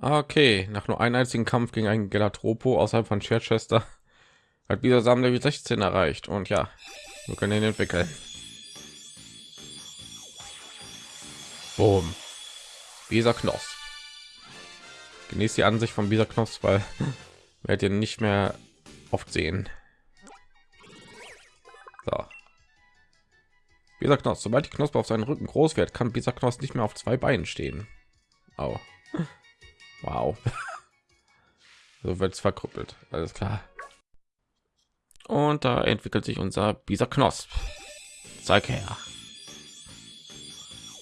Okay, nach nur einem einzigen Kampf gegen einen Gelatropo außerhalb von Chichester hat dieser Samen Level 16 erreicht und ja, wir können ihn entwickeln. Boom. Bisa Knoss. Genießt die Ansicht von Bisa Knoss, weil werdet ihr nicht mehr oft sehen. So. Bisa Knoss. Sobald die Knospe auf seinen Rücken groß wird, kann Bisa Knoss nicht mehr auf zwei Beinen stehen. Oh. Wow. so wird es verkrüppelt. Alles klar. Und da entwickelt sich unser Bisa Knosp. Zeig her.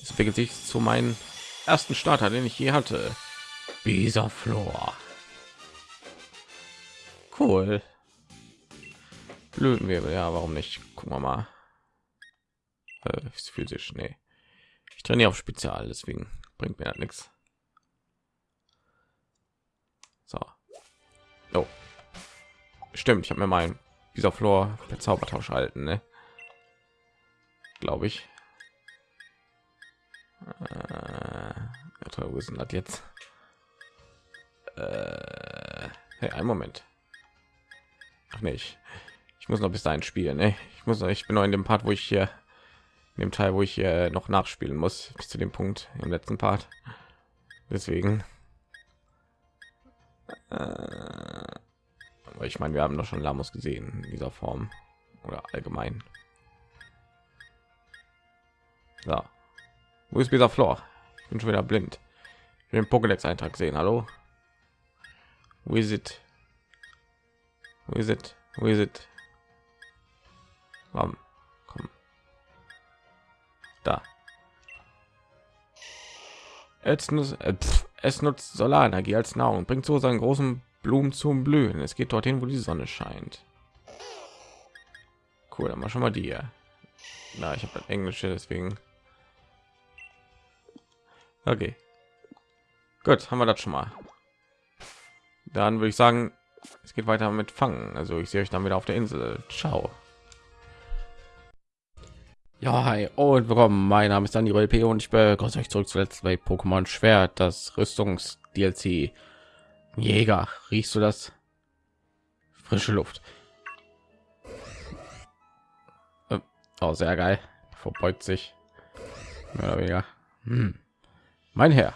Es entwickelt sich zu meinem ersten Starter, den ich je hatte. Bisa Flor. Cool. Blütenwirbel, ja, warum nicht? Gucken wir mal. Äh, physisch, nee. Ich trainiere auf Spezial, deswegen bringt mir nichts. So. Oh. Stimmt, ich habe mir mein dieser Flor per Zaubertausch halten, ne? Glaube ich. Äh, wo ist das jetzt? Äh, hey, einen Moment. Ach nicht. Ich muss noch bis dahin spielen. Ne? Ich muss. Ich bin noch in dem Part, wo ich hier in dem Teil, wo ich hier noch nachspielen muss, bis zu dem Punkt im letzten Part. Deswegen. Äh, aber ich meine, wir haben doch schon Lamos gesehen in dieser Form oder allgemein. So. Wo ist dieser Flor? Ich bin schon wieder blind. Ich will den Pokédex-Eintrag sehen. Hallo? Wo ist it? Wo ist it? Wo ist it? Komm. Komm. Da. Nutzt, äh, es nutzt Solarenergie als Nahrung und bringt so seinen großen Blumen zum Blühen. Es geht dorthin, wo die Sonne scheint. Cool, dann mal schon mal die hier. Na, ich habe Englische, deswegen. Okay. Gut, haben wir das schon mal. Dann würde ich sagen, es geht weiter mit Fangen. Also ich sehe euch dann wieder auf der Insel. Ciao. Ja, hi und willkommen. Mein Name ist Daniel LP und ich begrüße euch zurück zuletzt bei Pokémon Schwert, das Rüstungs DLC. Jäger, riechst du das? Frische Luft. Äh, oh, sehr geil. Verbeugt sich. Mehr oder weniger. Hm. Mein Herr.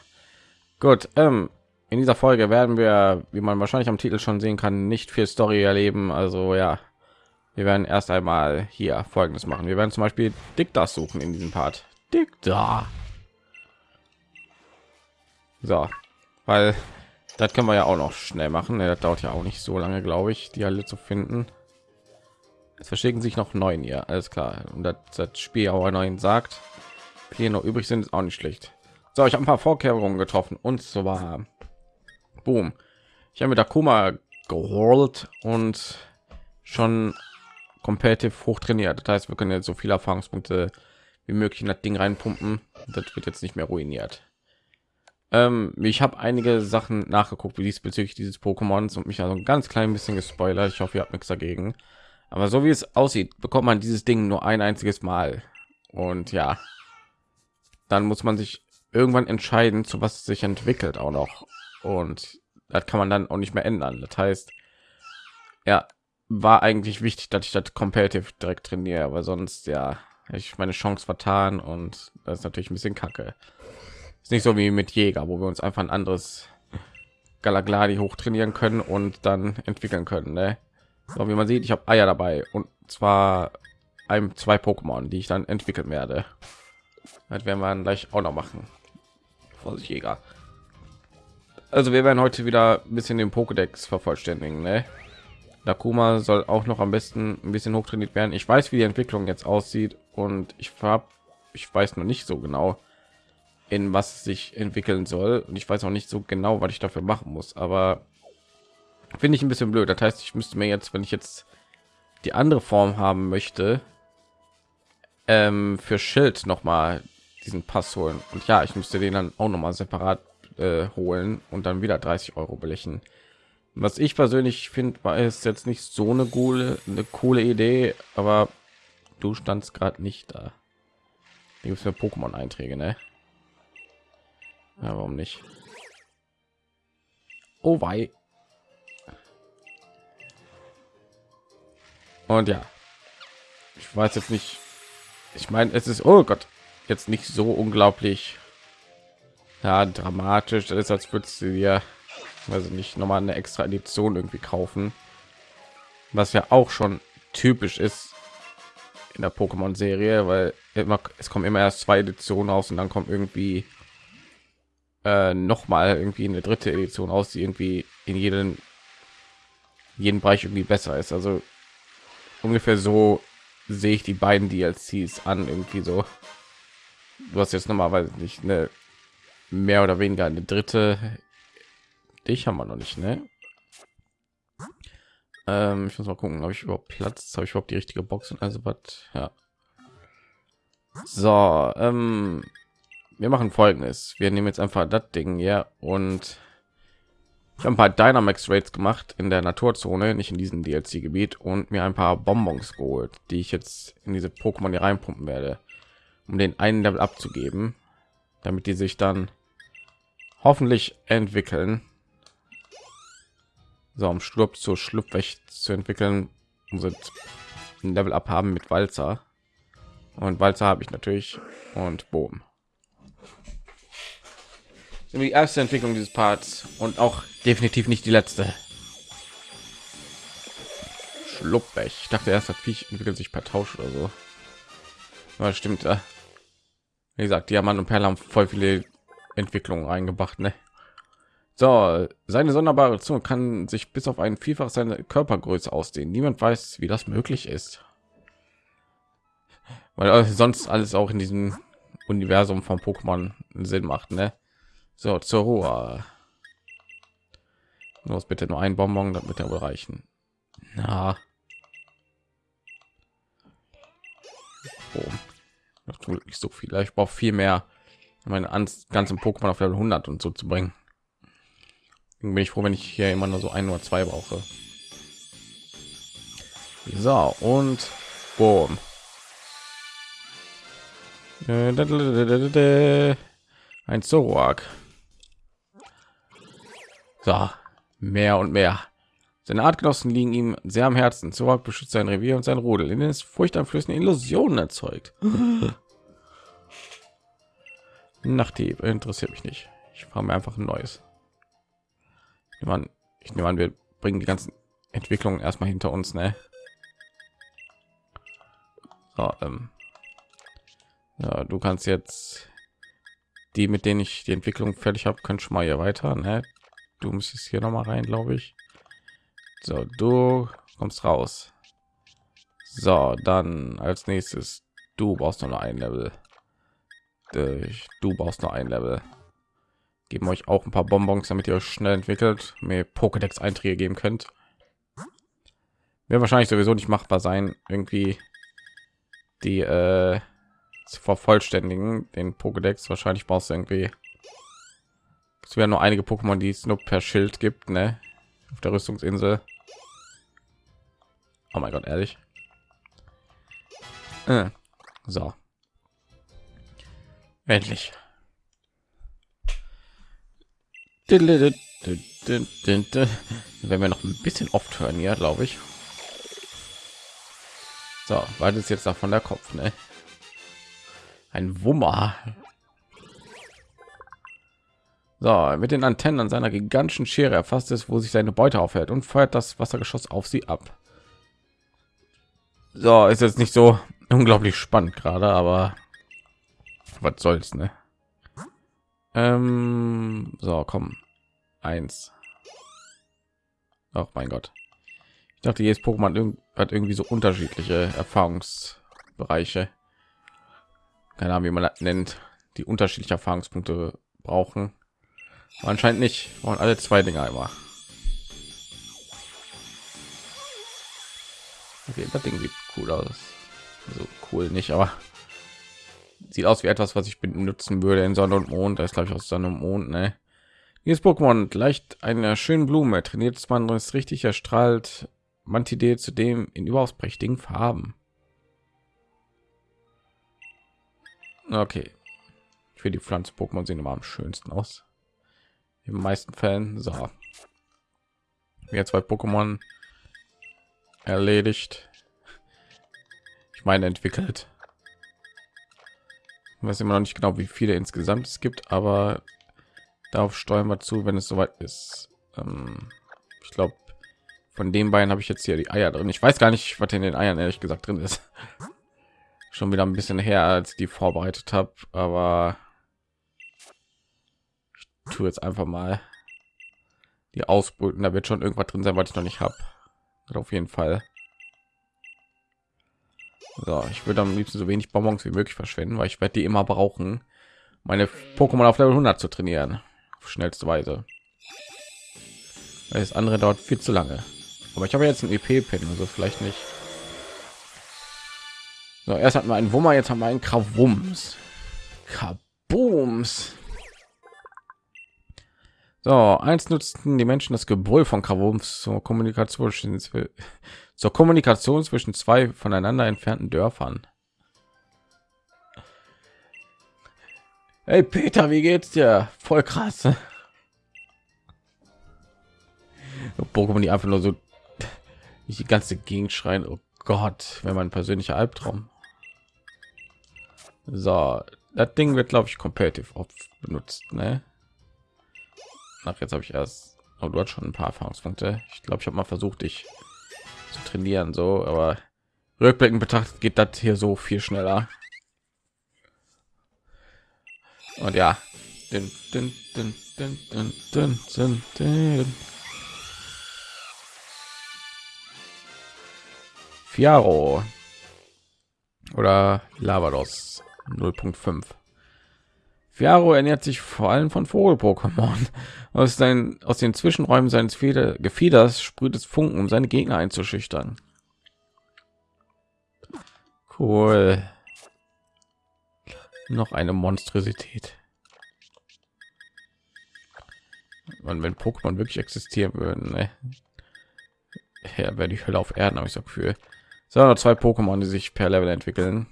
Gut, ähm, in dieser Folge werden wir, wie man wahrscheinlich am Titel schon sehen kann, nicht viel Story erleben. Also ja, wir werden erst einmal hier folgendes machen. Wir werden zum beispiel dick das suchen in diesem part. Dick da so. Weil das können wir ja auch noch schnell machen. Das dauert ja auch nicht so lange glaube ich die alle zu finden. Es verschicken sich noch neun hier alles klar. Und das, das spiel auch neuen sagt hier noch übrig sind ist auch nicht schlecht. So ich habe ein paar vorkehrungen getroffen. Und zwar boom. Ich habe mit der kuma geholt und schon competitive hoch trainiert. Das heißt, wir können jetzt so viele Erfahrungspunkte wie möglich in das Ding reinpumpen. Das wird jetzt nicht mehr ruiniert. Ähm, ich habe einige Sachen nachgeguckt, wie diesbezüglich dieses Pokémons und mich also ein ganz klein bisschen gespoilert. Ich hoffe, ihr habt nichts dagegen. Aber so wie es aussieht, bekommt man dieses Ding nur ein einziges Mal. Und ja, dann muss man sich irgendwann entscheiden, zu was es sich entwickelt auch noch. Und das kann man dann auch nicht mehr ändern. Das heißt, ja, war eigentlich wichtig, dass ich das competitive direkt trainiere, aber sonst ja, ich meine Chance vertan und das ist natürlich ein bisschen kacke. Ist nicht so wie mit Jäger, wo wir uns einfach ein anderes Galagladi hoch trainieren können und dann entwickeln können. Ne? So wie man sieht, ich habe Eier dabei und zwar ein zwei Pokémon, die ich dann entwickeln werde. Das werden wir dann gleich auch noch machen. Vorsicht Jäger. Also wir werden heute wieder ein bisschen den Pokédex vervollständigen. Ne? Nakuma soll auch noch am besten ein bisschen hochtrainiert werden. Ich weiß, wie die Entwicklung jetzt aussieht und ich habe, ich weiß noch nicht so genau, in was sich entwickeln soll und ich weiß auch nicht so genau, was ich dafür machen muss. Aber finde ich ein bisschen blöd. Das heißt, ich müsste mir jetzt, wenn ich jetzt die andere Form haben möchte, ähm, für Schild noch mal diesen Pass holen. Und ja, ich müsste den dann auch noch mal separat äh, holen und dann wieder 30 Euro belechen was ich persönlich finde war es jetzt nicht so eine coole eine coole idee aber du standst gerade nicht da gibt für pokémon einträge ne ja, warum nicht Oh wei. Und ja, ich weiß jetzt nicht. Ich meine, es ist oh Gott jetzt nicht so unglaublich ja, dramatisch. Das ist als würdest du dir also nicht noch mal eine extra Edition irgendwie kaufen, was ja auch schon typisch ist in der Pokémon-Serie, weil immer es kommen immer erst zwei Editionen aus und dann kommt irgendwie äh, noch mal irgendwie eine dritte Edition aus, die irgendwie in jedem jeden Bereich irgendwie besser ist. Also ungefähr so sehe ich die beiden DLCs an irgendwie so. Du hast jetzt normalerweise nicht eine mehr oder weniger eine dritte. Dich haben wir noch nicht, ne? Ähm, ich muss mal gucken, ob ich überhaupt Platz habe ich überhaupt die richtige Box und also was. Ja. So, ähm, wir machen folgendes. Wir nehmen jetzt einfach das Ding ja und ich habe ein paar Dynamax Rates gemacht in der Naturzone, nicht in diesem DLC-Gebiet und mir ein paar Bonbons geholt, die ich jetzt in diese Pokémon hier reinpumpen werde, um den einen Level abzugeben, damit die sich dann hoffentlich entwickeln. So, um Sturb zu Schlupfwächt zu entwickeln, sind ein Level ab haben mit Walzer und Walzer habe ich natürlich und Boom die erste Entwicklung dieses Parts und auch definitiv nicht die letzte. Schluppech. Ich dachte erst, das Viech entwickelt sich per Tausch oder so. Aber stimmt. Wie gesagt, Diamant und Perle haben voll viele Entwicklungen eingebracht, ne? So, seine sonderbare Zunge kann sich bis auf ein Vielfach seine Körpergröße ausdehnen. Niemand weiß, wie das möglich ist. Weil sonst alles auch in diesem Universum von Pokémon Sinn macht, ne? So, zur Ruhe. Los, bitte nur ein Bonbon, damit er wohl reichen. Na. Oh. nicht so viel. Ich brauche viel mehr, meine ganzen Pokémon auf Level 100 und so zu bringen. Bin ich froh, wenn ich hier immer nur so ein oder zwei brauche. So, und boom. Ein Zoroark. So, mehr und mehr. Seine Artgenossen liegen ihm sehr am Herzen. Zorak beschützt sein Revier und sein Rudel, in dem es furchteinflößende Illusionen erzeugt. Nachtdieb interessiert mich nicht. Ich fahre mir einfach ein neues. Ich nehme an, ich nehme an, wir bringen die ganzen Entwicklungen erstmal hinter uns, ne? So, ähm, ja, du kannst jetzt die, mit denen ich die Entwicklung fertig habe, können schon mal hier weiter, ne? du müsstest hier noch mal rein glaube ich so du kommst raus so dann als nächstes du brauchst noch ein level du brauchst noch ein level geben euch auch ein paar bonbons damit ihr euch schnell entwickelt mir pokédex einträge geben könnt wäre wahrscheinlich sowieso nicht machbar sein irgendwie die äh, zu vervollständigen den pokédex wahrscheinlich brauchst du irgendwie es werden nur einige Pokémon, die es nur per Schild gibt, ne? Auf der Rüstungsinsel. Oh mein Gott, ehrlich. Äh, so. Endlich. Wenn wir noch ein bisschen oft hören, ja, glaube ich. So, weil das jetzt davon der Kopf, ne? Ein Wummer. So, mit den Antennen an seiner gigantischen Schere erfasst es, wo sich seine Beute aufhält und feuert das Wassergeschoss auf sie ab. So, ist jetzt nicht so unglaublich spannend gerade, aber was soll's, ne? Ähm, so, komm. Eins. Ach mein Gott. Ich dachte, jedes Pokémon hat irgendwie so unterschiedliche Erfahrungsbereiche. Keine Ahnung, wie man das nennt, die unterschiedliche Erfahrungspunkte brauchen. Anscheinend nicht. Und alle zwei Dinger immer. Okay, das Ding sieht cool aus. Also cool nicht, aber sieht aus wie etwas, was ich benutzen würde in Sonne und Mond. Da ist glaube ich aus Sonne und Mond. Ne? Dieses Pokémon gleicht einer schönen Blume. Trainiert man ist richtig erstrahlt. Mantide zudem in überaus prächtigen Farben. Okay. Für die Pflanzen Pokémon sehen immer am schönsten aus in den meisten Fällen. So, Mir zwei Pokémon erledigt. Ich meine entwickelt. Ich weiß immer noch nicht genau, wie viele insgesamt es gibt, aber darauf steuern wir zu, wenn es soweit ist. Ähm, ich glaube, von den beiden habe ich jetzt hier die Eier drin. Ich weiß gar nicht, was in den Eiern ehrlich gesagt drin ist. Schon wieder ein bisschen her, als die vorbereitet habe, aber ich tue jetzt einfach mal die ausbrüten. Da wird schon irgendwas drin sein, was ich noch nicht habe. Auf jeden Fall. So, ich würde am liebsten so wenig Bonbons wie möglich verschwenden, weil ich werde die immer brauchen, meine Pokémon auf Level 100 zu trainieren, auf schnellste Weise. Das andere dauert viel zu lange. Aber ich habe jetzt ein EP-Pin, also vielleicht nicht. So, erst hatten wir einen Wummer, jetzt haben wir einen Krawums. Kabooms. So, eins nutzten die Menschen das Gebrüll von Krawums zur Kommunikation zur Kommunikation zwischen zwei voneinander entfernten Dörfern. Hey Peter, wie geht's dir? Voll krass. Pokémon, die einfach nur so die ganze Gegend schreien. Oh Gott, wenn mein persönlicher Albtraum. So, das Ding wird, glaube ich, competitive benutzt. Ne? Ach, jetzt habe ich erst. Oh, du hast schon ein paar Erfahrungspunkte. Ich glaube, ich habe mal versucht, dich zu trainieren so aber rückblickend betrachtet geht das hier so viel schneller. Und ja. Dün, dün, dün, dün, dün, dün, dün, dün. Fiaro. Oder Lavados. 0.5 Fiaro ernährt sich vor allem von Vogel-Pokémon. Aus, aus den Zwischenräumen seines Feder, Gefieders sprüht es Funken, um seine Gegner einzuschüchtern. Cool. Noch eine Monstrosität. Und wenn Pokémon wirklich existieren würden, ne? ja, wäre die Hölle auf Erden, habe ich so Gefühl. So, zwei Pokémon, die sich per Level entwickeln.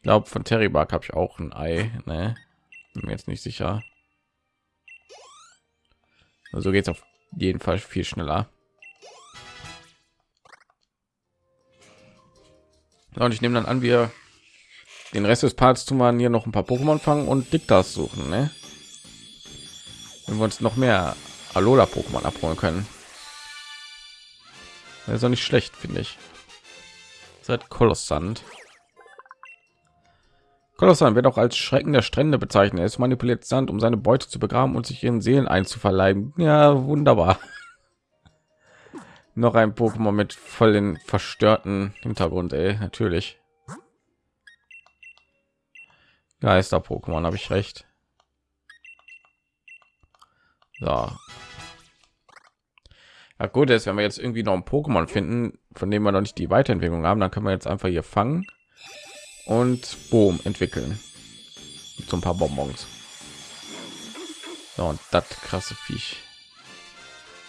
Ich glaube, von Terry Bark habe ich auch ein Ei. Ne? Bin mir jetzt nicht sicher. Also geht es auf jeden Fall viel schneller. Und ich nehme dann an, wir den Rest des Parts tun wir hier noch ein paar Pokémon fangen und Diktas suchen. Ne? Wenn wir uns noch mehr Alola Pokémon abholen können. Das ist auch nicht schlecht, finde ich. Seit Kolossant. Kolossant wird auch als Schrecken der Strände bezeichnet. Es manipuliert Sand, um seine Beute zu begraben und sich ihren Seelen einzuverleiben. Ja, wunderbar. Noch ein Pokémon mit voll den verstörten Hintergrund, ey, natürlich. Geister Pokémon, habe ich recht. So, ja, gut ist, wenn wir jetzt irgendwie noch ein Pokémon finden, von dem wir noch nicht die Weiterentwicklung haben, dann können wir jetzt einfach hier fangen und boom entwickeln. So ein paar Bonbons. So, und das krasse Viech.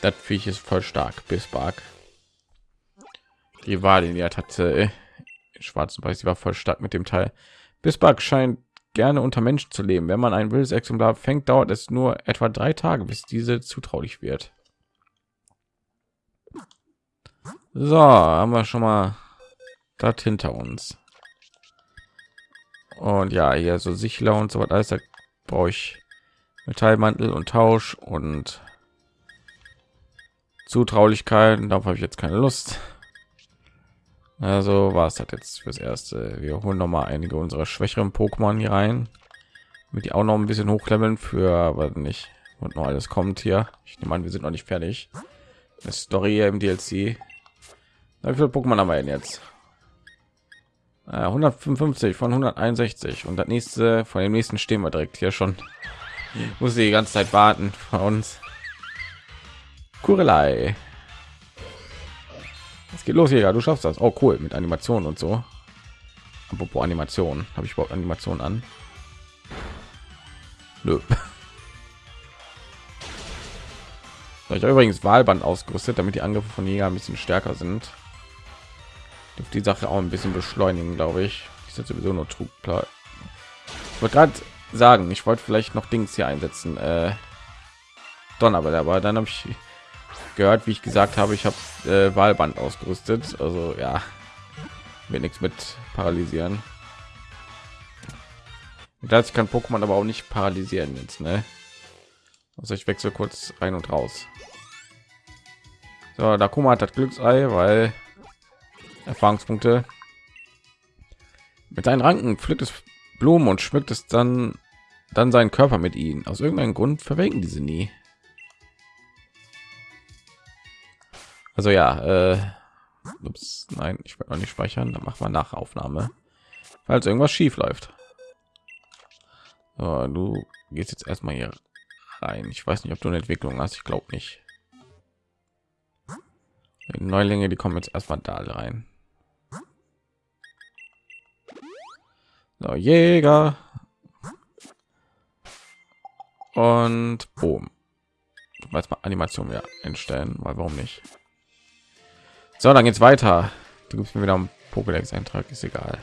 Das Viech ist voll stark. Bisbark. Die war den ja hatte äh, schwarz und weiß, die war voll stark mit dem Teil. Bisbark scheint gerne unter Menschen zu leben. Wenn man ein wildes Exemplar fängt, dauert es nur etwa drei Tage, bis diese zutraulich wird. So, haben wir schon mal das hinter uns. Und ja, hier so Sichler und so was alles, da brauche ich Metallmantel und Tausch und Zutraulichkeit. Darauf habe ich jetzt keine Lust. Also war es das jetzt fürs erste. Wir holen noch mal einige unserer schwächeren Pokémon hier rein, mit die auch noch ein bisschen hochleveln für, aber nicht und noch alles kommt hier. Ich nehme an, wir sind noch nicht fertig. Eine Story im DLC wie viele Pokémon haben wir denn jetzt? Äh, 155 von 161 und das nächste von dem nächsten stehen wir direkt hier schon. Muss die ganze Zeit warten von uns. Kurelei. Es geht los ja, du schaffst das. Oh cool, mit Animation und so. Apropos Animation, habe ich überhaupt Animation an? Nö. Ich habe übrigens Wahlband ausgerüstet, damit die Angriffe von Jäger ein bisschen stärker sind die Sache auch ein bisschen beschleunigen, glaube ich. Ist jetzt sowieso nur Trug. Ich wollte gerade sagen, ich wollte vielleicht noch Dings hier einsetzen. Äh, Donnerbell, aber dann habe ich gehört, wie ich gesagt habe, ich habe äh, Wahlband ausgerüstet. Also ja, wird nichts mit paralysieren. Das kann Pokémon aber auch nicht paralysieren jetzt, ne? Also ich wechsle kurz rein und raus. So, da Kuma hat das Glücksei, weil Erfahrungspunkte. Mit seinen Ranken pflückt es Blumen und schmückt es dann dann seinen Körper mit ihnen. Aus irgendeinem Grund verwelken diese nie. Also ja, äh, ups, nein, ich will noch nicht speichern. Dann machen wir nach Aufnahme, falls irgendwas schief läuft. So, du gehst jetzt erstmal hier rein. Ich weiß nicht, ob du eine Entwicklung hast. Ich glaube nicht. Die Neulinge, die kommen jetzt erstmal da rein. So, Jäger. Und boom. Jetzt mal Animation wieder einstellen, weil warum nicht? So, dann geht's weiter. Du gibst mir wieder einen Pokédex-Eintrag, ist egal.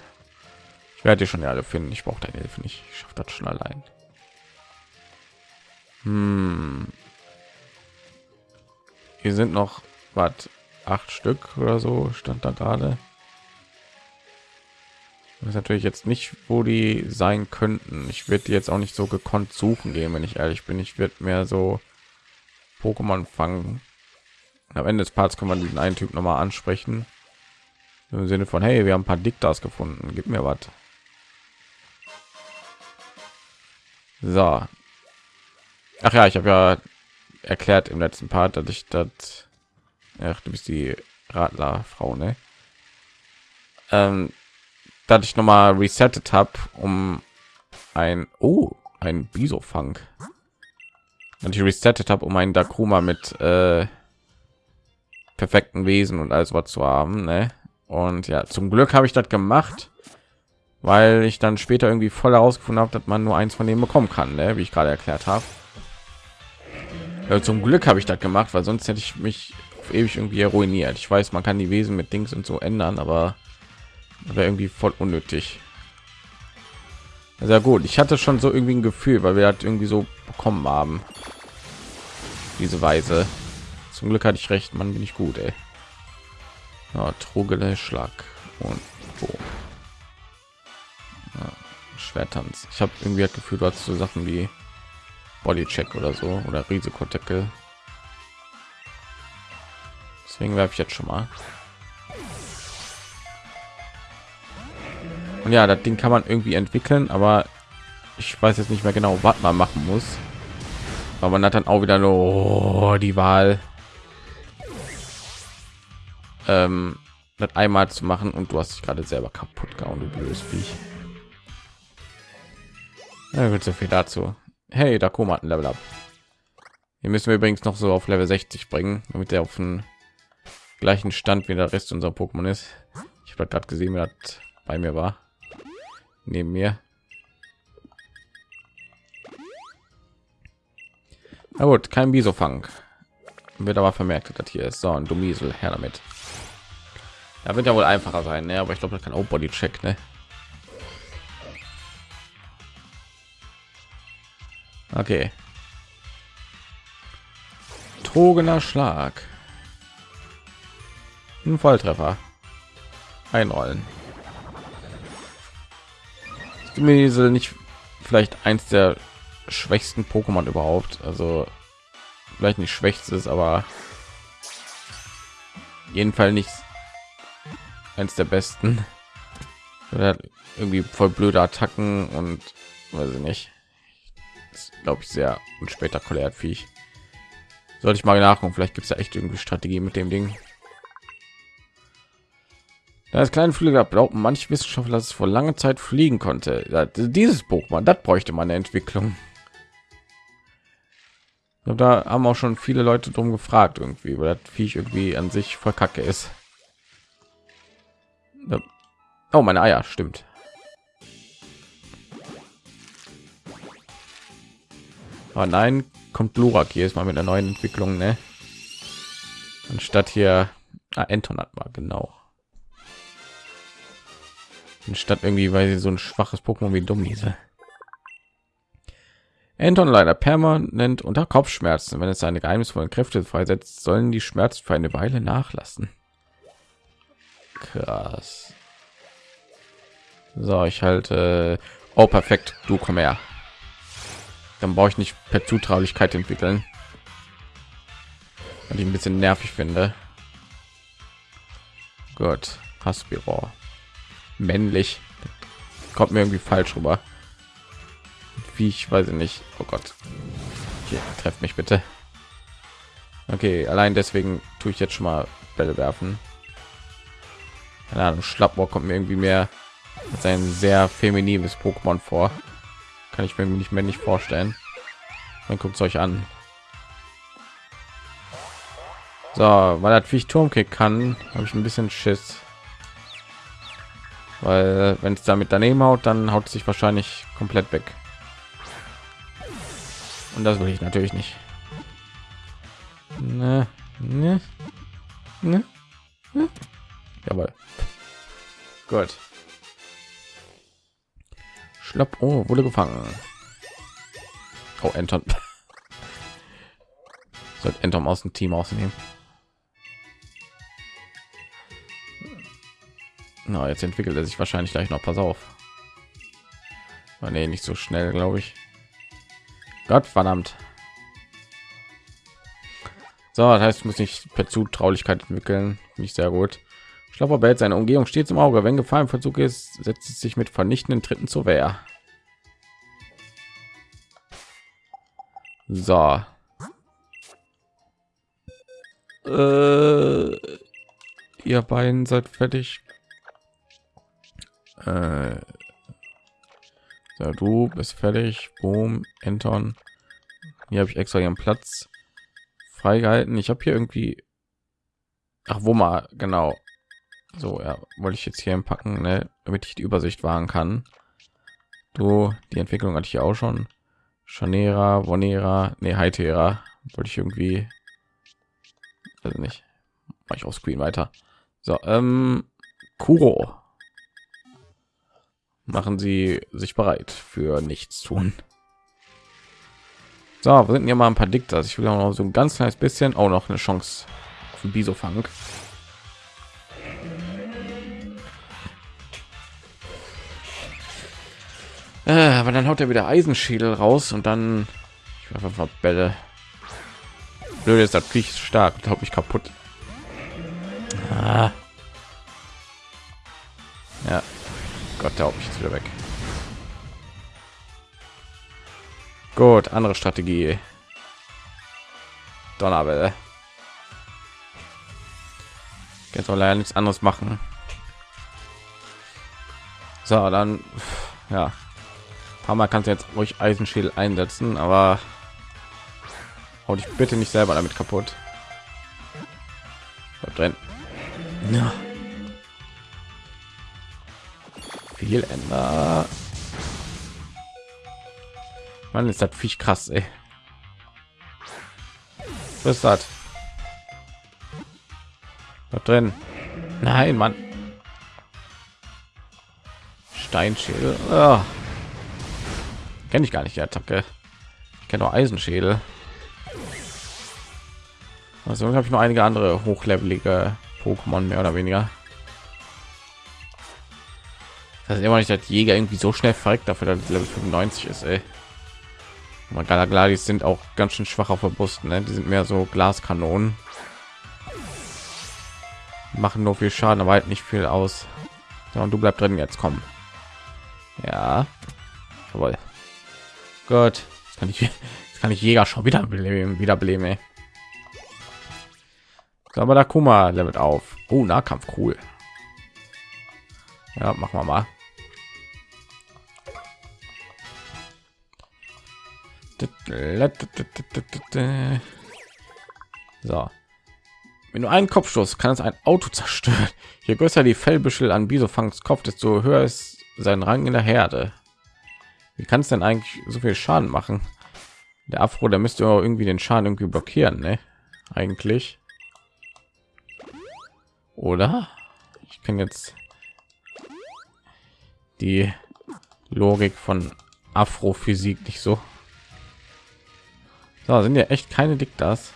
Ich werde schon alle finden. Ich brauche deine Hilfe nicht. Ich schaffe das schon allein. Hm. Hier sind noch was acht Stück oder so stand da gerade. Das ist natürlich jetzt nicht, wo die sein könnten. Ich werde jetzt auch nicht so gekonnt suchen gehen, wenn ich ehrlich bin. Ich werde mehr so Pokémon fangen. Am Ende des Parts kann man diesen einen Typ noch mal ansprechen. Im Sinne von, hey, wir haben ein paar Diktas gefunden. Gib mir was. So. Ach ja, ich habe ja erklärt im letzten Part, dass ich das... Ach, du bist die Radlerfrau, ne? Ähm, dass ich noch mal resettet habe, um ein oh ein Bisofang. Und ich resettet habe, um einen Dakuma mit äh, perfekten Wesen und alles was zu haben. Ne? Und ja, zum Glück habe ich das gemacht, weil ich dann später irgendwie voll herausgefunden habe, dass man nur eins von denen bekommen kann, ne? wie ich gerade erklärt habe. Zum Glück habe ich das gemacht, weil sonst hätte ich mich ewig irgendwie ruiniert. Ich weiß, man kann die Wesen mit Dings und so ändern, aber wäre irgendwie voll unnötig. Sehr gut. Ich hatte schon so irgendwie ein Gefühl, weil wir halt irgendwie so bekommen haben. Diese Weise. Zum Glück hatte ich recht, man bin ich gut, ey. Ja, Trugele, Schlag und Boom. Ja, Schwertanz. Ich habe irgendwie das Gefühl, du hast so Sachen wie Bodycheck oder so oder Risikodeckel. Deswegen werfe ich jetzt schon mal. Und ja, das Ding kann man irgendwie entwickeln, aber ich weiß jetzt nicht mehr genau, was man machen muss. Aber man hat dann auch wieder nur oh, die Wahl, ähm, das einmal zu machen und du hast dich gerade selber kaputt gehauen, du blödes Viech. Ja, wird so viel dazu. Hey, da kommt ein Level ab. Hier müssen wir übrigens noch so auf Level 60 bringen, damit er auf den gleichen Stand wie der Rest unserer Pokémon ist. Ich habe gerade gesehen, wer bei mir war neben mir. Na gut, kein Bisofang. Wird aber vermerkt, dass hier ist. So, ein Dumiesel, her damit. Da wird ja wohl einfacher sein, ne? aber ich glaube, das kann auch Body Check, ne? Okay. Trogener Schlag. Ein Volltreffer. Einrollen. Miesel nicht vielleicht eins der schwächsten Pokémon überhaupt. Also vielleicht nicht schwächstes, aber jedenfalls nicht eins der besten. Hat irgendwie voll blöde Attacken und weiß ich nicht. Glaube ich sehr unspektakulär Viech. Sollte ich mal nachgucken. Vielleicht gibt es ja echt irgendwie Strategie mit dem Ding. Das kleine Flügel glauben manche Wissenschaftler, dass es vor langer Zeit fliegen konnte. Dieses Pokémon, das bräuchte man eine Entwicklung. Da haben auch schon viele Leute drum gefragt, irgendwie, weil das Viech irgendwie an sich voll kacke ist. Oh, meine Eier, stimmt. Aber nein, kommt Lurak hier ist mal mit einer neuen Entwicklung, ne? Anstatt hier ah, Enton hat mal genau statt irgendwie weil sie so ein schwaches Pokémon wie dumm diese Anton leider permanent unter Kopfschmerzen. Wenn es seine geheimnisvollen Kräfte freisetzt, sollen die Schmerzen für eine Weile nachlassen. Krass. So, ich halte. Oh, perfekt. Du komm her. Dann brauche ich nicht per Zutraulichkeit entwickeln. Und ich ein bisschen nervig finde. Gut, Haspiro. Männlich. Kommt mir irgendwie falsch rüber. Wie ich weiß nicht. Oh Gott. Okay, trefft mich bitte. Okay, allein deswegen tue ich jetzt schon mal Bälle werfen. Keine Ahnung, Schlappbohr kommt mir irgendwie mehr als ein sehr feminines Pokémon vor. Kann ich mir nicht nicht vorstellen. Dann guckt es euch an. So, weil das wie ich Turmkick kann, habe ich ein bisschen Schiss. Weil wenn es damit daneben haut, dann haut sich wahrscheinlich komplett weg. Und das will ich natürlich nicht. Ne, ne, ne, ne. Jawohl. Gut. Schlapp. Oh, wurde gefangen. Oh, Anton. Sollte Anton aus dem Team ausnehmen. Na, jetzt entwickelt er sich wahrscheinlich gleich noch. Pass auf. Oh, nee, nicht so schnell, glaube ich. Gott verdammt. So, das heißt, ich muss nicht per Zutraulichkeit entwickeln. Nicht sehr gut. Schlapper behält seine Umgebung stets im Auge. Wenn Gefahr im Verzug ist, setzt es sich mit vernichtenden Tritten zur Wehr. So. Äh, ihr beiden seid fertig. Äh, so, du bist fertig. Boom, Anton. Hier habe ich extra ihren Platz freigehalten. Ich habe hier irgendwie. Ach, wo mal genau. So, ja, wollte ich jetzt hier packen, ne, damit ich die Übersicht wahren kann. Du, die Entwicklung hatte ich hier auch schon. Chanera, Vonera, ne, Heitera. Wollte ich irgendwie. Also nicht. Mach ich auf Screen weiter. So, ähm, Kuro machen sie sich bereit für nichts tun. So, wir sind hier mal ein paar Diktas. Ich will auch noch so ein ganz kleines bisschen auch noch eine Chance auf den Bisofang. Äh, aber dann haut er wieder Eisenschädel raus und dann ich einfach Bälle. Blöd ist das Viech stark, glaube ich kaputt. Ah. Ja, Gott, der ich jetzt wieder weg. Gut, andere Strategie. Donnerwelle. Jetzt soll leider nichts anderes machen. So, dann ja. Ein paar Mal kannst du jetzt ruhig Eisenschädel einsetzen, aber hau dich bitte nicht selber damit kaputt. drin. Ja. Viel ändern. Man ist das viel krass, ey. Was ist das? Da drin. Nein, Mann. Steinschädel. Oh. Kenne ich gar nicht die Attacke. Ich kenne nur Eisenschädel. Also habe ich noch einige andere hochlevelige Pokémon mehr oder weniger. Das ist immer nicht, dass Jäger irgendwie so schnell verreckt dafür, dass Level 95 ist. Ey. Galagladis sind auch ganz schön schwach auf. Ne? Die sind mehr so Glaskanonen. Machen nur viel Schaden, aber halt nicht viel aus. So, und du bleib drin jetzt, kommen. Ja, jawohl. Gut, jetzt kann ich, jetzt kann ich Jäger schon wieder beleben, wieder beleben. So, aber da Kuma levelt auf. Oh, Nahkampf, cool. Ja, machen wir mal. So. Wenn du einen Kopfstoß kann es ein Auto zerstören. Je größer die Fellbüschel an Bisofangs Kopf, desto höher ist sein Rang in der Herde. Wie kann es denn eigentlich so viel Schaden machen? Der Afro, der müsste irgendwie den Schaden irgendwie blockieren, ne? Eigentlich. Oder? Ich kann jetzt die Logik von Afrophysik nicht so So, sind ja echt keine Diktas.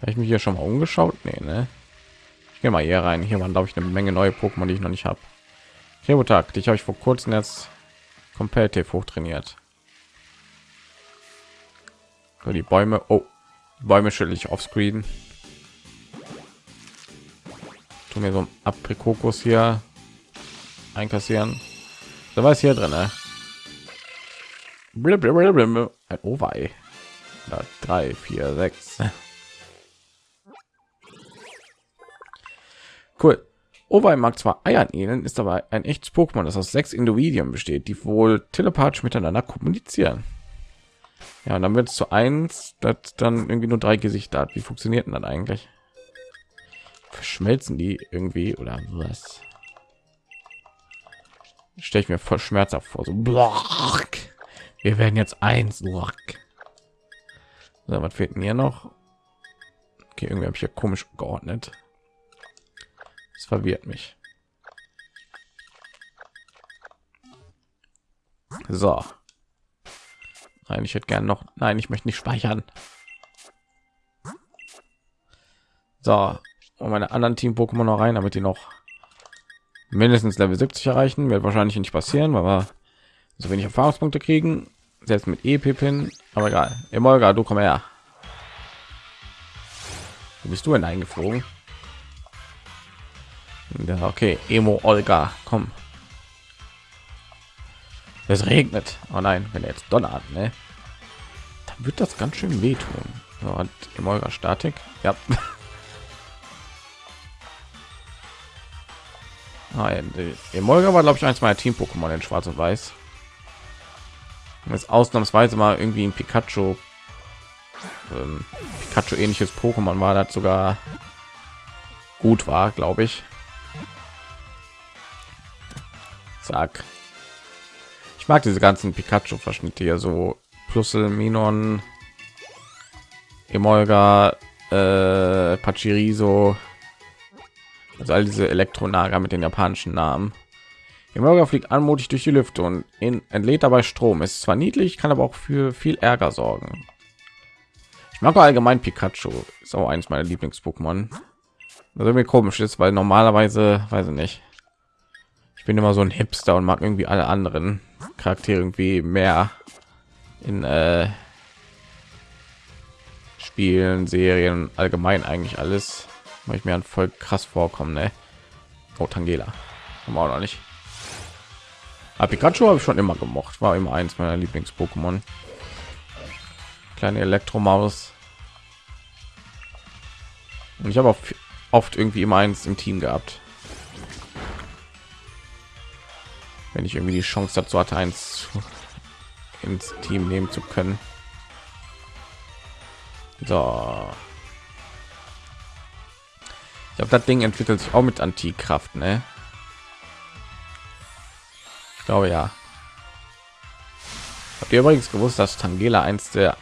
Habe ich mich hier schon mal umgeschaut? Nee, ne? Ich gehe mal hier rein. Hier waren, glaube ich, eine Menge neue Pokémon, die ich noch nicht habe. Tag, dich habe ich vor kurzem jetzt kompetitiv hochtrainiert. So, die Bäume, oh, die Bäume schüttel ich auf Screen. Tu mir so ein Aprikokus hier einkassieren. Da war es hier drin, ne? Ein Owei. Drei, vier, sechs. Cool. Owei mag zwar Eiern ähneln, ist aber ein echtes Pokémon, das aus sechs Individuen besteht, die wohl telepathisch miteinander kommunizieren. Ja, und dann wird es zu eins, das dann irgendwie nur drei Gesichter hat. Wie funktioniert denn dann eigentlich? Verschmelzen die irgendwie oder was? Stelle ich mir voll schmerzhaft vor. So, wir werden jetzt eins. So, was fehlt hier noch? Okay, irgendwie habe ich ja komisch geordnet. Es verwirrt mich. So. Nein, ich hätte gern noch. Nein, ich möchte nicht speichern. So, und meine anderen Team Pokémon noch rein, damit die noch mindestens Level 70 erreichen. Wird wahrscheinlich nicht passieren, wir so wenig Erfahrungspunkte kriegen. Selbst mit EP-Pin, aber egal. Emolga, du komm her. Wo bist du denn eingeflogen? Ja, okay, Emo Olga, komm. Es regnet. Oh nein, wenn er jetzt donnert, ne? Dann wird das ganz schön wehtun. So, hat Emolga Statik. Ja. Nein, Emolga war glaube ich eins meiner Team Pokémon in Schwarz und Weiß. Jetzt ausnahmsweise mal irgendwie ein Pikachu ähm, Pikachu ähnliches Pokémon war, das sogar gut war, glaube ich. Zack. Ich mag diese ganzen Pikachu-Verschnitte hier so Plusel, Minon, Emolga, äh, Pachiriso, also all diese Elektronager mit den japanischen Namen. Emolga fliegt anmutig durch die Lüfte und in, entlädt dabei Strom. Ist zwar niedlich, kann aber auch für viel Ärger sorgen. Ich mag allgemein Pikachu, ist auch eines meiner Lieblings-Pokémon. Was mir komisch ist, weil normalerweise, weiß ich nicht, ich bin immer so ein Hipster und mag irgendwie alle anderen Charaktere irgendwie mehr in äh, Spielen, Serien, allgemein eigentlich alles, weil ich mir an voll krass vorkommen. Ne? Oh, Tangela, haben wir auch noch nicht. Aber Pikachu habe ich schon immer gemocht, war immer eins meiner Lieblings-Pokémon. Kleine Elektromaus. Und ich habe auch oft irgendwie immer eins im Team gehabt. wenn ich irgendwie die Chance dazu hatte, eins ins Team nehmen zu können. So. Ich glaube, das Ding entwickelt sich auch mit Antikraft, ne? Glaube ja. Habt ihr übrigens gewusst, dass Tangela eins der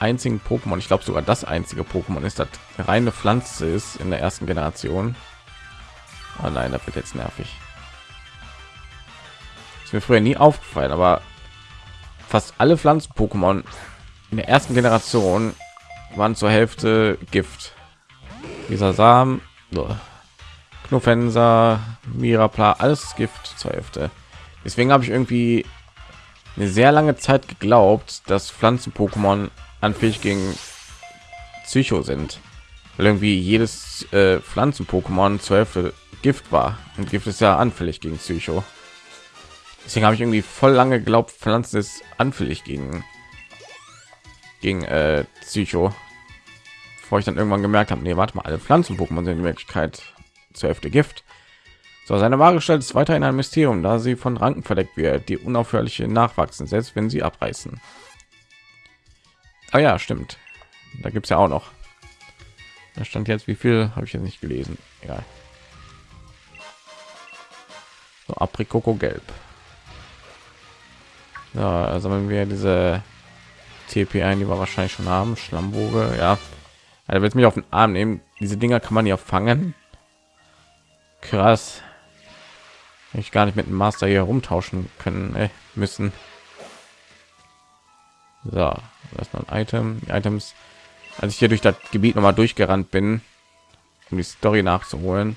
einzigen Pokémon, ich glaube sogar das einzige Pokémon ist, das reine Pflanze ist in der ersten Generation. Oh nein, das wird jetzt nervig. Ist mir früher nie aufgefallen, aber fast alle Pflanzen-Pokémon in der ersten Generation waren zur Hälfte Gift. Dieser Samen, Knuffenser, Mirapla, alles Gift zur Hälfte. Deswegen habe ich irgendwie eine sehr lange Zeit geglaubt, dass Pflanzen-Pokémon anfällig gegen Psycho sind. Weil irgendwie jedes äh, Pflanzen-Pokémon zur Hälfte Gift war. Und Gift ist ja anfällig gegen Psycho. Deswegen habe ich irgendwie voll lange geglaubt, Pflanzen ist anfällig gegen gegen äh, Psycho. Bevor ich dann irgendwann gemerkt habe, nee, warte mal, alle Pflanzen-Pokémon sind in Wirklichkeit zur Hälfte Gift. So, seine wahre Gestalt ist weiterhin ein Mysterium, da sie von Ranken verdeckt wird, die unaufhörlich nachwachsen, selbst wenn sie abreißen. Ah ja, stimmt. Da gibt es ja auch noch. Da stand jetzt, wie viel habe ich jetzt nicht gelesen. Egal. So, Aprikoko gelb. Ja, also wenn wir diese TP ein, die wir wahrscheinlich schon haben, Schlammboge, ja. Er wird mich auf den Arm nehmen. Diese Dinger kann man ja fangen. Krass. Ich gar nicht mit dem Master hier rumtauschen können ey, müssen. So, das ist ein Item. Items, als ich hier durch das Gebiet noch mal durchgerannt bin, um die Story nachzuholen,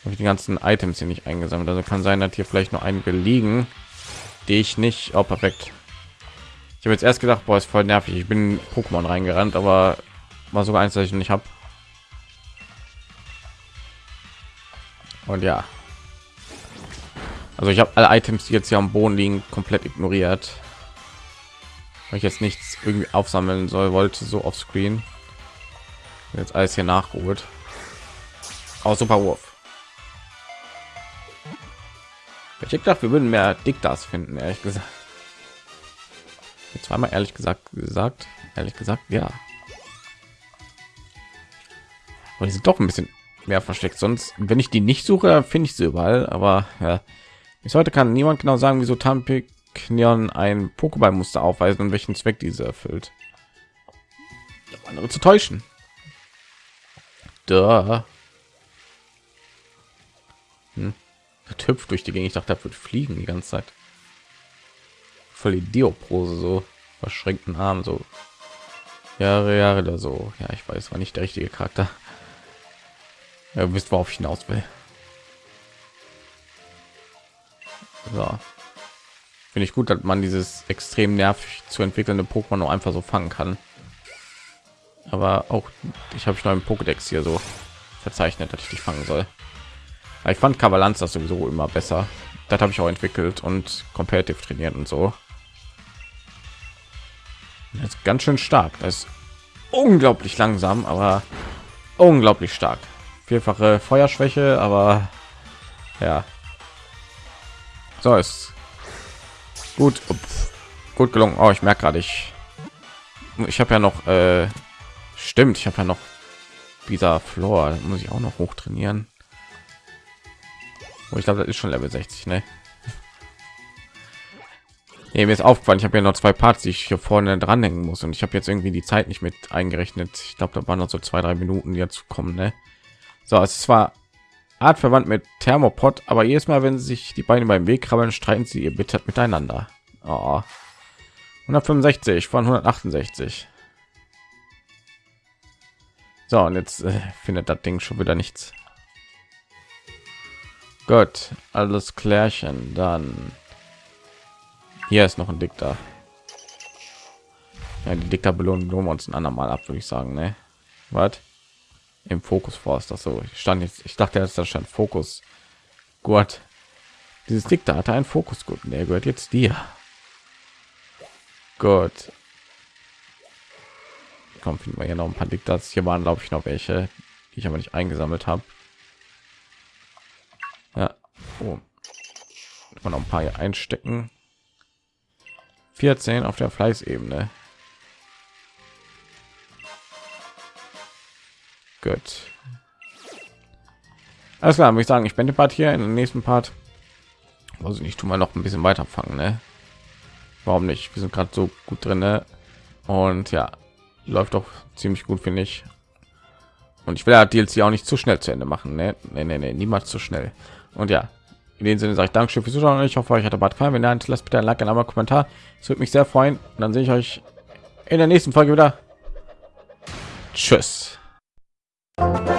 habe ich die ganzen Items hier nicht eingesammelt. Also kann sein, dass hier vielleicht noch einige liegen, die ich nicht. Oh, perfekt. Ich habe jetzt erst gedacht, boah, ist voll nervig. Ich bin Pokémon reingerannt, aber war sogar eins, das ich nicht habe. Und ja, also ich habe alle Items, die jetzt hier am Boden liegen, komplett ignoriert, weil ich jetzt nichts irgendwie aufsammeln soll, wollte so auf Screen. Jetzt alles hier nachgeholt. Aus super Wurf. Ich gedacht, wir würden mehr Diktas finden, ehrlich gesagt. Zweimal ehrlich gesagt gesagt, ehrlich gesagt, ja. Aber die sind doch ein bisschen mehr versteckt. Sonst, wenn ich die nicht suche, finde ich sie überall. Aber ja, bis heute kann niemand genau sagen, wieso Tampiknion ein Pokéball-Muster aufweisen und welchen Zweck diese erfüllt. Andere zu täuschen. Da. Hm. Hüpft durch die Gegend. Ich dachte, das wird fliegen die ganze Zeit. Voll die Dioprose, so verschränkten Arm, so Jahre, Jahre oder so. Ja, ich weiß, war nicht der richtige Charakter. Ja, wisst, worauf ich hinaus will. So. Finde ich gut, dass man dieses extrem nervig zu entwickelnde Pokémon nur einfach so fangen kann. Aber auch ich habe schon im Pokédex hier so verzeichnet, dass ich dich fangen soll. Aber ich fand Kavalanz das sowieso immer besser. Das habe ich auch entwickelt und competitive trainiert und so. Das ist ganz schön stark. Das ist unglaublich langsam, aber unglaublich stark. Vierfache Feuerschwäche, aber ja, so ist gut, Ups. gut gelungen. Oh, ich merke gerade, ich, ich habe ja noch, äh, stimmt, ich habe ja noch dieser Floor, muss ich auch noch hoch trainieren. Oh, ich glaube, das ist schon Level 60, ne? Nee, mir ist aufgefallen, ich habe ja noch zwei Parts, die ich hier vorne dranhängen muss und ich habe jetzt irgendwie die Zeit nicht mit eingerechnet. Ich glaube, da waren noch so zwei, drei Minuten, die jetzt kommen, ne? So, es war Art verwandt mit Thermopod, aber jedes Mal, wenn sich die beiden beim Weg krabbeln, streiten sie ihr bitter miteinander. Oh. 165 von 168. So, und jetzt äh, findet das Ding schon wieder nichts. Gut, alles klärchen. Dann hier ist noch ein Dikter. Ja, die Dikter belohnen wir uns ein andermal ab, würde ich sagen. Ne? Was? Im Fokus Forst. Das so ich stand jetzt. Ich dachte, das stand Fokus. Gott, dieses Dick da hatte ein Fokus gut. Der gehört jetzt dir. Gut. Kommt finden wir hier noch ein paar Diktats. Hier waren glaube ich noch welche, die ich aber nicht eingesammelt habe. Ja, oh. man noch ein paar hier einstecken. 14 auf der Fleißebene. Gut. Alles klar, muss ich sagen, ich bin Part hier in den nächsten Part. Also nicht tun wir noch ein bisschen weiter fangen, ne? Warum nicht? Wir sind gerade so gut drin, ne? Und ja, läuft doch ziemlich gut, finde ich. Und ich will ja DLC auch nicht zu schnell zu Ende machen, ne? Nee, nee, nee, niemals zu schnell. Und ja, in dem Sinne sage ich Dankeschön fürs Zuschauen. Ich hoffe, euch hat der Bad gefallen. Wenn nein, lasst bitte ein Like, ein Kommentar. Es würde mich sehr freuen. Und dann sehe ich euch in der nächsten Folge wieder. Tschüss. you